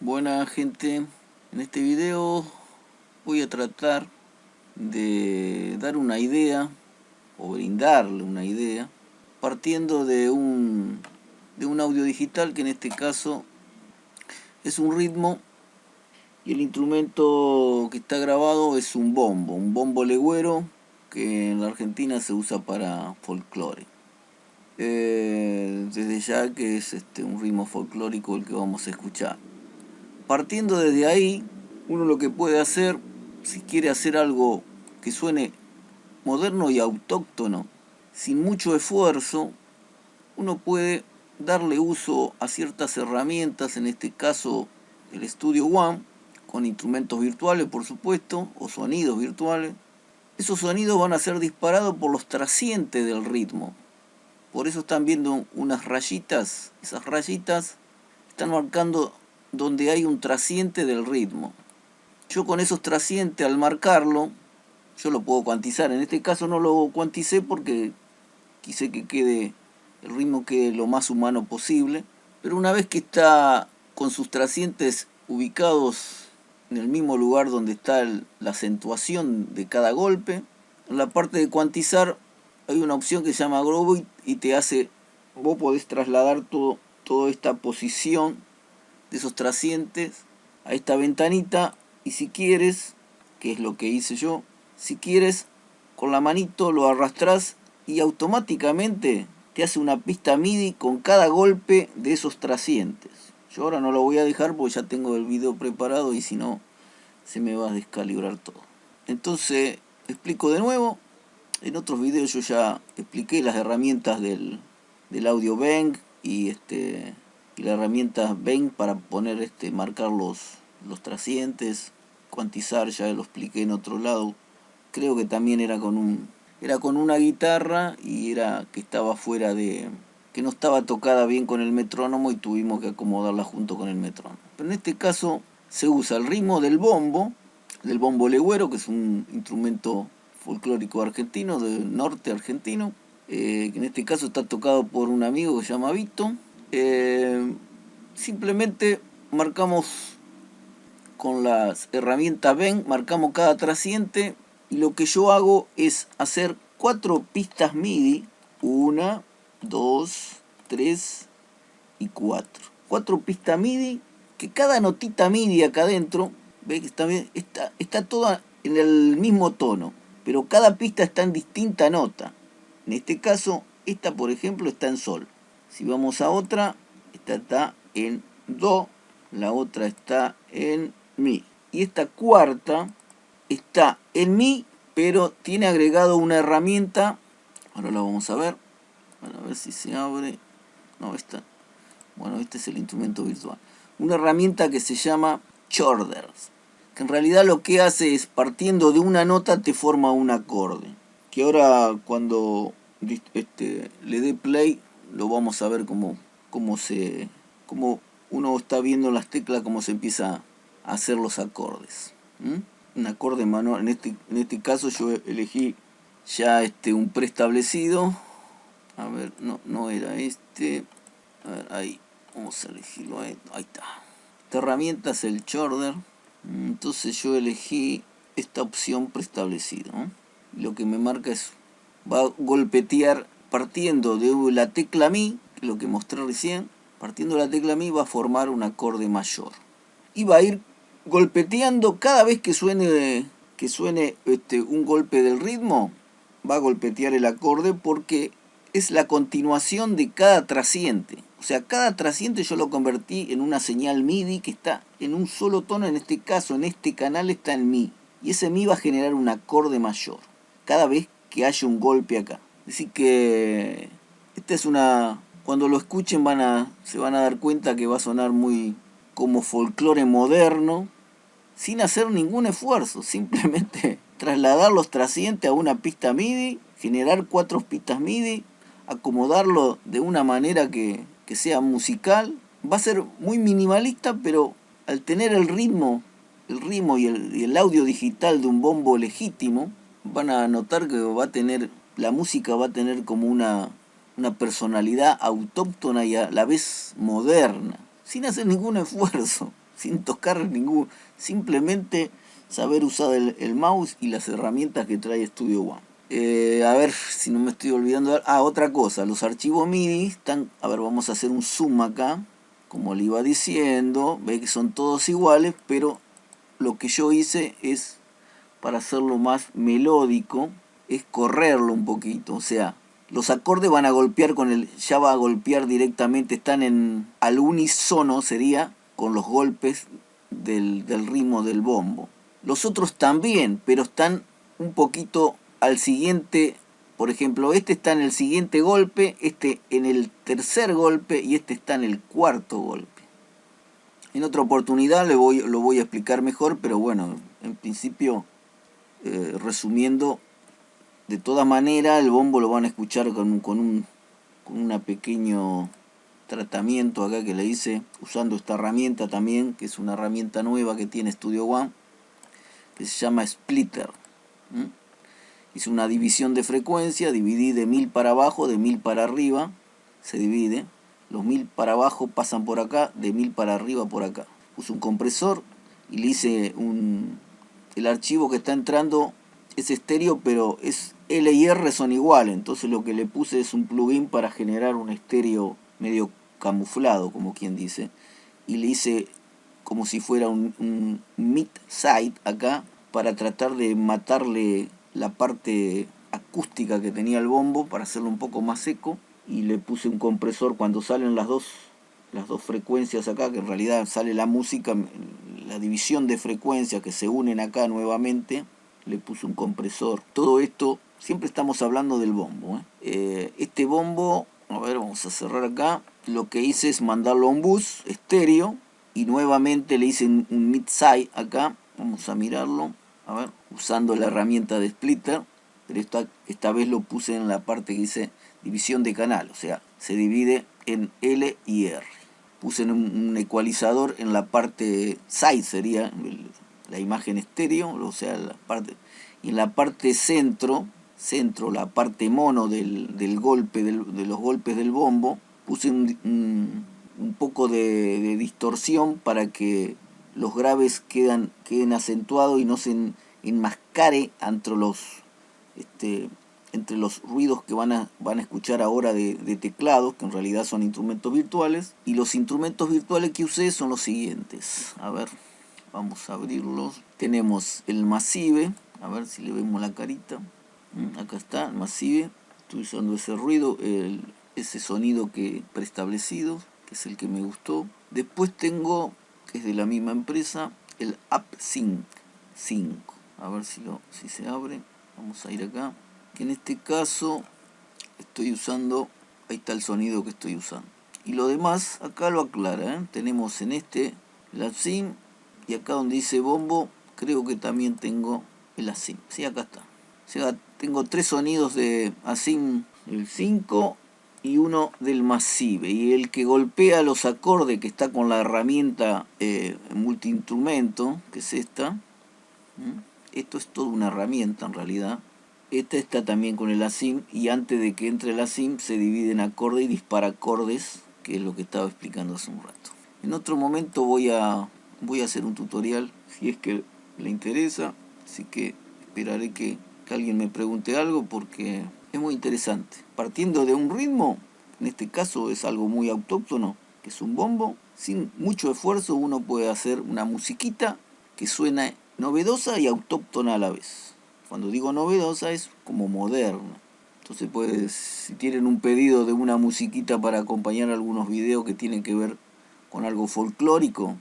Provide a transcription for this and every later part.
Buena gente, en este video voy a tratar de dar una idea o brindarle una idea partiendo de un, de un audio digital que en este caso es un ritmo y el instrumento que está grabado es un bombo, un bombo legüero que en la Argentina se usa para folclore. Eh, desde ya que es este, un ritmo folclórico el que vamos a escuchar. Partiendo desde ahí, uno lo que puede hacer, si quiere hacer algo que suene moderno y autóctono, sin mucho esfuerzo, uno puede darle uso a ciertas herramientas, en este caso el Studio One, con instrumentos virtuales por supuesto, o sonidos virtuales. Esos sonidos van a ser disparados por los trascientes del ritmo, por eso están viendo unas rayitas. Esas rayitas están marcando donde hay un trasciente del ritmo. Yo con esos trascientes al marcarlo, yo lo puedo cuantizar. En este caso no lo cuanticé porque quise que quede el ritmo quede lo más humano posible. Pero una vez que está con sus trascientes ubicados en el mismo lugar donde está la acentuación de cada golpe, en la parte de cuantizar hay una opción que se llama Grow y te hace, vos podés trasladar todo, toda esta posición de esos trascientes a esta ventanita y si quieres, que es lo que hice yo, si quieres con la manito lo arrastras y automáticamente te hace una pista MIDI con cada golpe de esos trascientes. Yo ahora no lo voy a dejar porque ya tengo el video preparado y si no se me va a descalibrar todo. Entonces explico de nuevo, en otros videos yo ya expliqué las herramientas del, audio Bang y este y la herramienta Bang para poner este marcar los, los trascientes, cuantizar, ya lo expliqué en otro lado. Creo que también era con un era con una guitarra y era que estaba fuera de que no estaba tocada bien con el metrónomo y tuvimos que acomodarla junto con el metrónomo. Pero en este caso se usa el ritmo del bombo, del bombo legüero, que es un instrumento folclórico argentino, del norte argentino, eh, que en este caso está tocado por un amigo que se llama Vito. Eh, simplemente marcamos con las herramientas ven, marcamos cada trasciente y lo que yo hago es hacer cuatro pistas MIDI, una, dos, tres y cuatro. Cuatro pistas MIDI, que cada notita MIDI acá adentro, ve que está, está, está toda en el mismo tono pero cada pista está en distinta nota. En este caso, esta por ejemplo está en sol. Si vamos a otra, esta está en do, la otra está en mi. Y esta cuarta está en mi, pero tiene agregado una herramienta, ahora la vamos a ver, a ver si se abre, no, esta, bueno, este es el instrumento virtual. Una herramienta que se llama Chorders que en realidad lo que hace es partiendo de una nota te forma un acorde. Que ahora cuando este, le dé play lo vamos a ver cómo, cómo, se, cómo uno está viendo las teclas, cómo se empieza a hacer los acordes. Un acorde manual, en este, en este caso yo elegí ya este, un preestablecido. A ver, no, no era este. Ahí, vamos a elegirlo, ahí, ahí está. Esta herramienta es el Chorder entonces yo elegí esta opción preestablecida lo que me marca es va a golpetear partiendo de la tecla mi lo que mostré recién partiendo de la tecla mi va a formar un acorde mayor y va a ir golpeteando cada vez que suene que suene este, un golpe del ritmo va a golpetear el acorde porque es la continuación de cada trasciente o sea, cada trasciente yo lo convertí en una señal MIDI que está en un solo tono, en este caso, en este canal está en Mi. Y ese Mi va a generar un acorde mayor, cada vez que haya un golpe acá. Así que, esta es una... Cuando lo escuchen van a, se van a dar cuenta que va a sonar muy como folclore moderno, sin hacer ningún esfuerzo, simplemente trasladar los trascientes a una pista MIDI, generar cuatro pistas MIDI, acomodarlo de una manera que, que sea musical, va a ser muy minimalista, pero al tener el ritmo, el ritmo y el, audio digital de un bombo legítimo, van a notar que va a tener, la música va a tener como una, una personalidad autóctona y a la vez moderna, sin hacer ningún esfuerzo. sin tocar ningún, simplemente saber usar el, mouse y las herramientas que trae Studio One. Eh, a ver si no me estoy olvidando. Ah, otra cosa, los archivos MIDI están, a ver, vamos a hacer un zoom acá, como le iba diciendo, ve que son todos iguales, pero lo que yo hice es, para hacerlo más melódico, es correrlo un poquito, o sea, los acordes van a golpear con el, ya va a golpear directamente, están en al unísono sería con los golpes del, ritmo del bombo. Los otros también, pero están un poquito al siguiente, por ejemplo, este está en el siguiente golpe, este en el tercer golpe y este está en el cuarto golpe. En otra oportunidad le voy, lo voy a explicar mejor, pero bueno, en principio, eh, resumiendo, de todas maneras el bombo lo van a escuchar con, con un con pequeño tratamiento acá que le hice usando esta herramienta también que es una herramienta nueva que tiene Studio One que se llama Splitter hice una división de frecuencia dividí de 1000 para abajo de 1000 para arriba se divide los 1000 para abajo pasan por acá de 1000 para arriba por acá. Puse un compresor y le hice un el archivo que está entrando es estéreo pero es L y R son iguales, entonces lo que le puse es un plugin para generar un estéreo medio camuflado, como quien dice, y le hice como si fuera un, un mid-side acá, para tratar de matarle la parte acústica que tenía el bombo, para hacerlo un poco más seco, y le puse un compresor cuando salen las dos, las dos frecuencias acá, que en realidad sale la música, la división de frecuencias que se unen acá nuevamente, le puse un compresor. Todo esto siempre estamos hablando del bombo. ¿eh? Eh, este bombo, a ver, vamos a cerrar acá. Lo que hice es mandarlo a un bus estéreo y nuevamente le hice un, mid-side acá. Vamos a mirarlo, a ver, usando la herramienta de splitter. Pero esta, esta vez lo puse en la parte que dice división de canal, o sea, se divide en L y R. Puse un, un ecualizador en la parte side, sería la imagen estéreo, o sea, la parte, y en la parte centro centro, la parte mono del, golpe, de los golpes del bombo, puse un, poco de, distorsión para que los graves quedan, queden acentuados y no se enmascare entre los, este, entre los ruidos que van a, van a escuchar ahora de, de teclados, que en realidad son instrumentos virtuales. Y los instrumentos virtuales que usé son los siguientes. A ver, vamos a abrirlos. Tenemos el Massive, a ver si le vemos la carita. Mm, acá está, Massive, estoy usando ese ruido, ese sonido que preestablecido, que es el que me gustó. Después tengo, que es de la misma empresa, el AppSync 5. A ver si, lo, si se abre. Vamos a ir acá. Que en este caso estoy usando, ahí está el sonido que estoy usando. Y lo demás, acá lo aclara. ¿eh? Tenemos en este el AppSync y acá donde dice bombo, creo que también tengo el AppSync. Sí, acá está. Tengo tres sonidos de Asim el 5 y uno del Massive. Y el que golpea los acordes que está con la herramienta eh, multiinstrumento, que es esta. Esto es toda una herramienta en realidad. Esta está también con el ASIM y antes de que entre el ASIM se divide en acorde y dispara acordes, que es lo que estaba explicando hace un rato. En otro momento voy a, voy a hacer un tutorial si es que le interesa, así que esperaré que que alguien me pregunte algo porque es muy interesante. Partiendo de un ritmo, en este caso es algo muy autóctono, que es un bombo, sin mucho esfuerzo uno puede hacer una musiquita que suena novedosa y autóctona a la vez. Cuando digo novedosa es como moderna. Entonces pues si tienen un pedido de una musiquita para acompañar algunos videos que tienen que ver con algo folclórico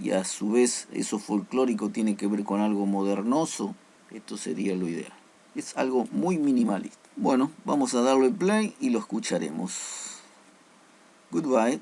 y a su vez eso folclórico tiene que ver con algo modernoso, esto sería lo ideal. Es algo muy minimalista. Bueno, vamos a darle play y lo escucharemos. Goodbye.